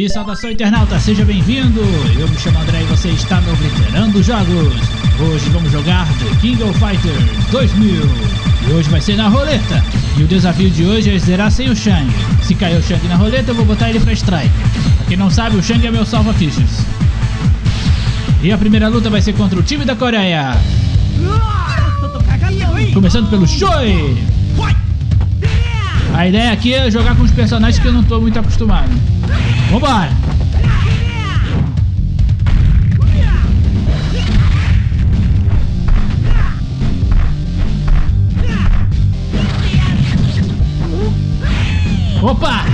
E saudação internauta, seja bem-vindo! Eu me chamo André e você está no Obliterando Jogos. Hoje vamos jogar The King of Fighters 2000. E hoje vai ser na roleta. E o desafio de hoje é zerar sem o Shang. Se cair o Shang na roleta, eu vou botar ele pra strike. Pra quem não sabe, o Shang é meu salva-fichas. E a primeira luta vai ser contra o time da Coreia. Começando pelo Choi. A ideia aqui é jogar com os personagens que eu não estou muito acostumado. Vambora! Opa!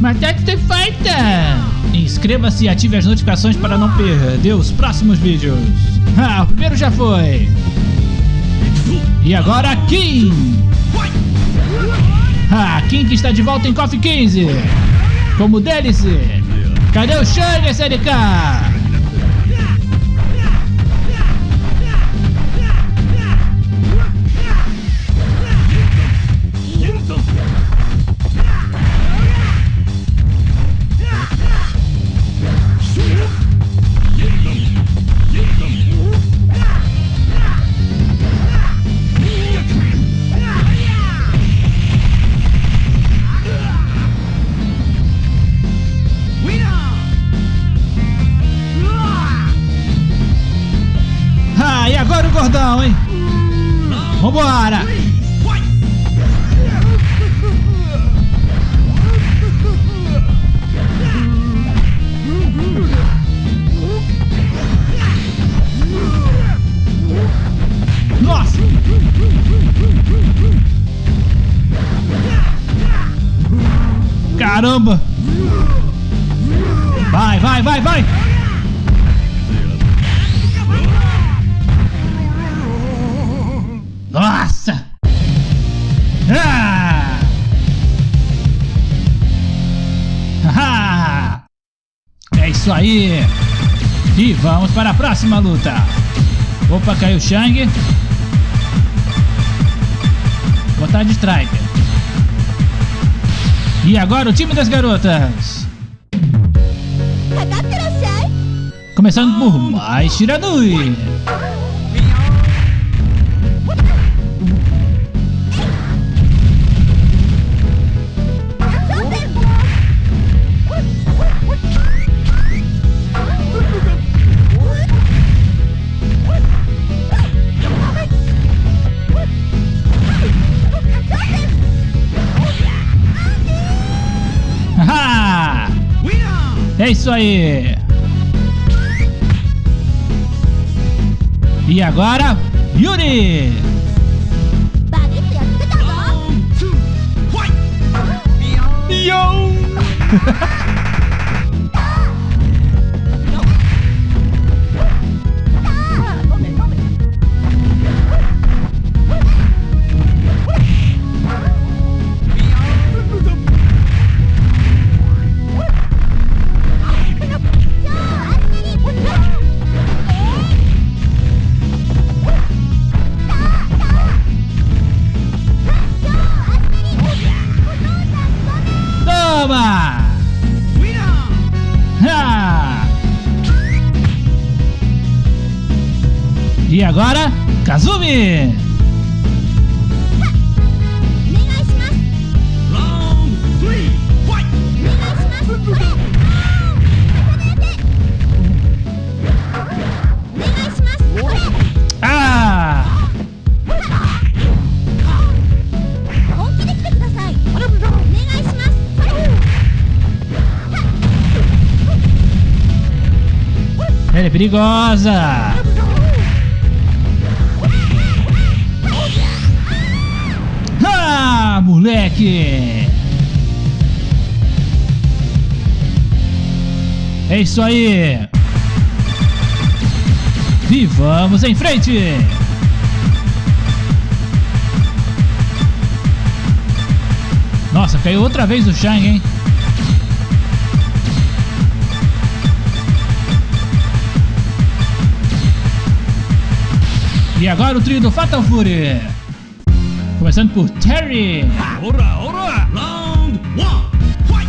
Matete the Fighter! Inscreva-se e ative as notificações para não perder os próximos vídeos. Ah, o primeiro já foi. E agora Kim! Ah, Kim que está de volta em Coffee 15. Como dele-se. Cadê o Shang SLK? Caramba! Vai, vai, vai, vai! Nossa! Ah! Ah! É isso aí! E vamos para a próxima luta! Opa, caiu o Shang. Botar de striker. E agora o time das garotas. Começando por mais Shiranui. É isso aí! E agora, Yuri! Yo! agora, Kazumi! Ela é perigosa! Moleque! É isso aí! E vamos em frente! Nossa, caiu outra vez o Shang, hein? E agora o trio do Fatal Fury! Começando por Terry. Ora, ora! Round one, fight!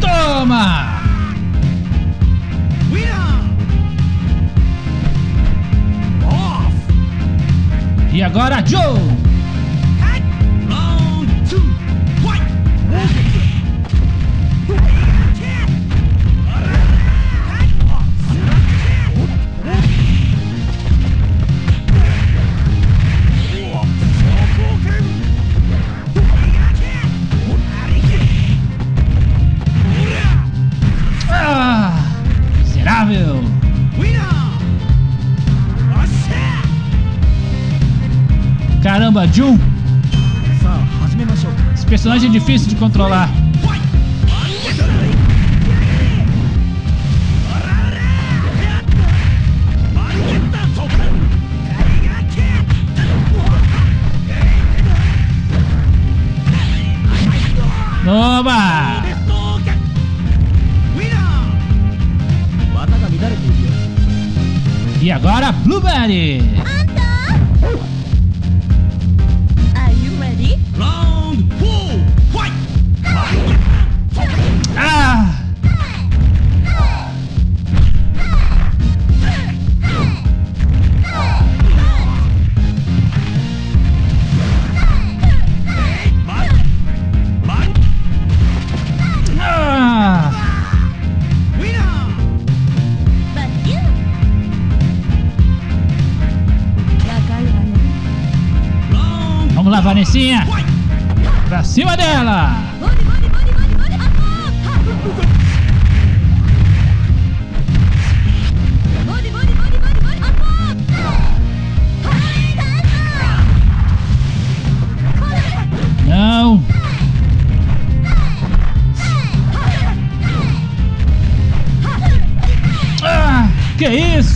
Toma! E agora Joe! Ju. Esse personagem é difícil de controlar. Toma! E agora, Blueberry!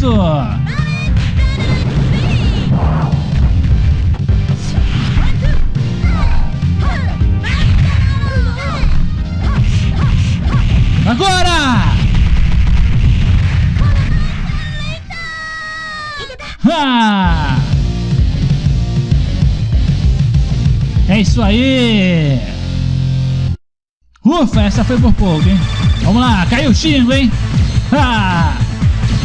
Isso? Agora! Ah! É isso aí! Ufa, essa foi por pouco, hein? Vamos lá, caiu o Xingo, hein? Ah!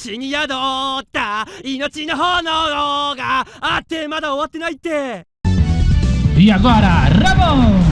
死に宿った命の炎があってまだ終わってないって E agora, Ramon!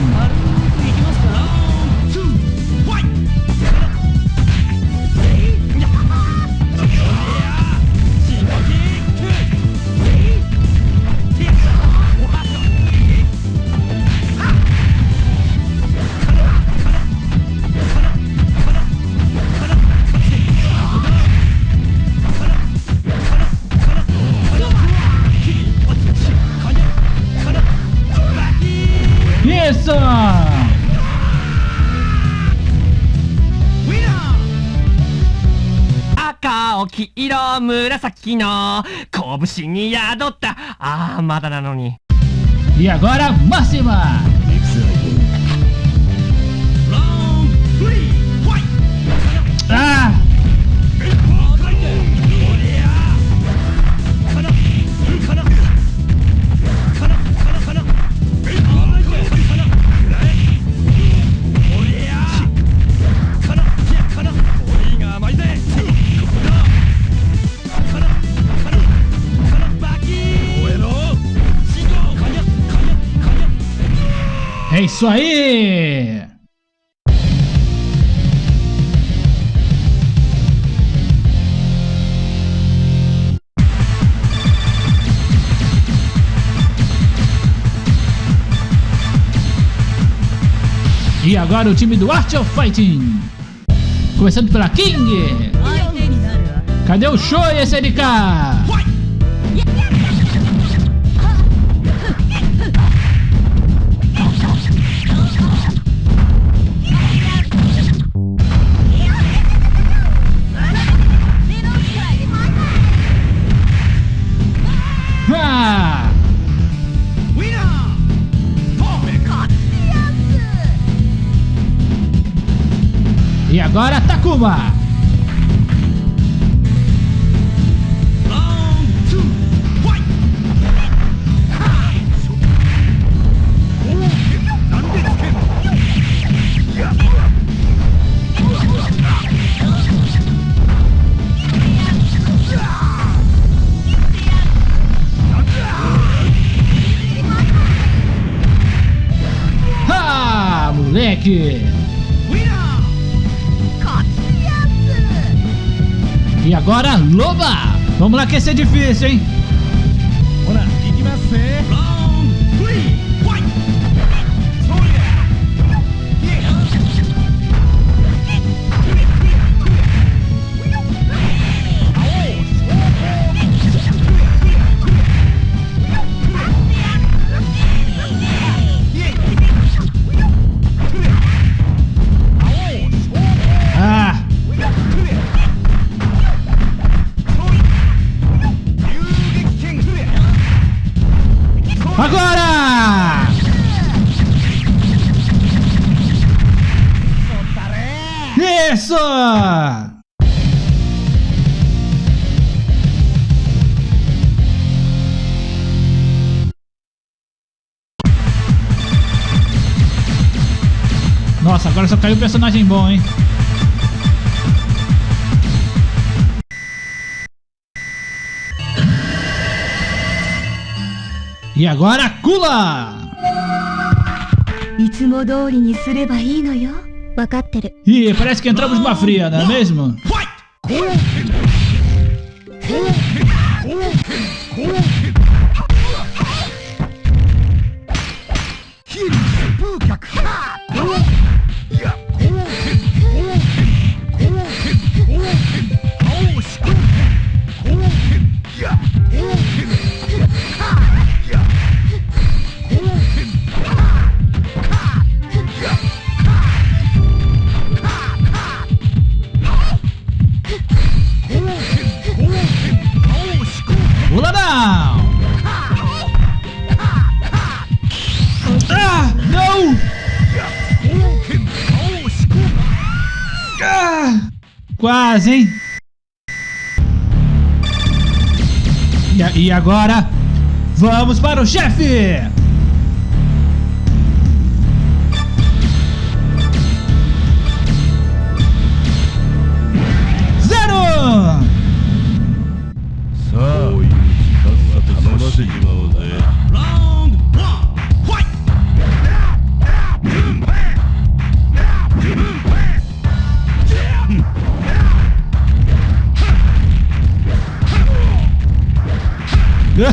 赤青黄色紫の拳に宿ったああまだなのに E agora, Máxima! Ah! isso aí! E agora o time do Art of Fighting. Começando pela King. Cadê o Shoei SNK? É agora Takuma. Ah, moleque! E agora Loba. Vamos lá que esse é difícil, hein? ほら Nossa, agora só caiu um personagem bom, hein? E agora, Kula! Ih, parece que entramos numa fria, não é mesmo? What? Quase, hein? E, e agora, vamos para o chefe!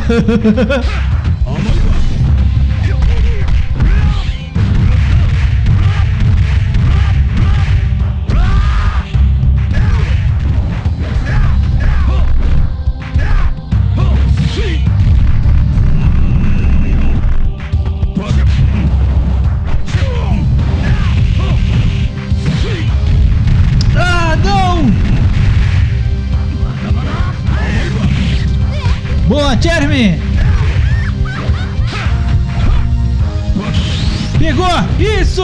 呵呵呵呵呵 Isso!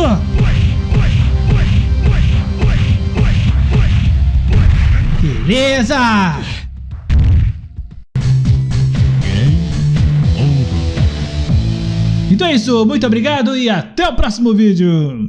Beleza! Então é isso, muito obrigado e até o próximo vídeo!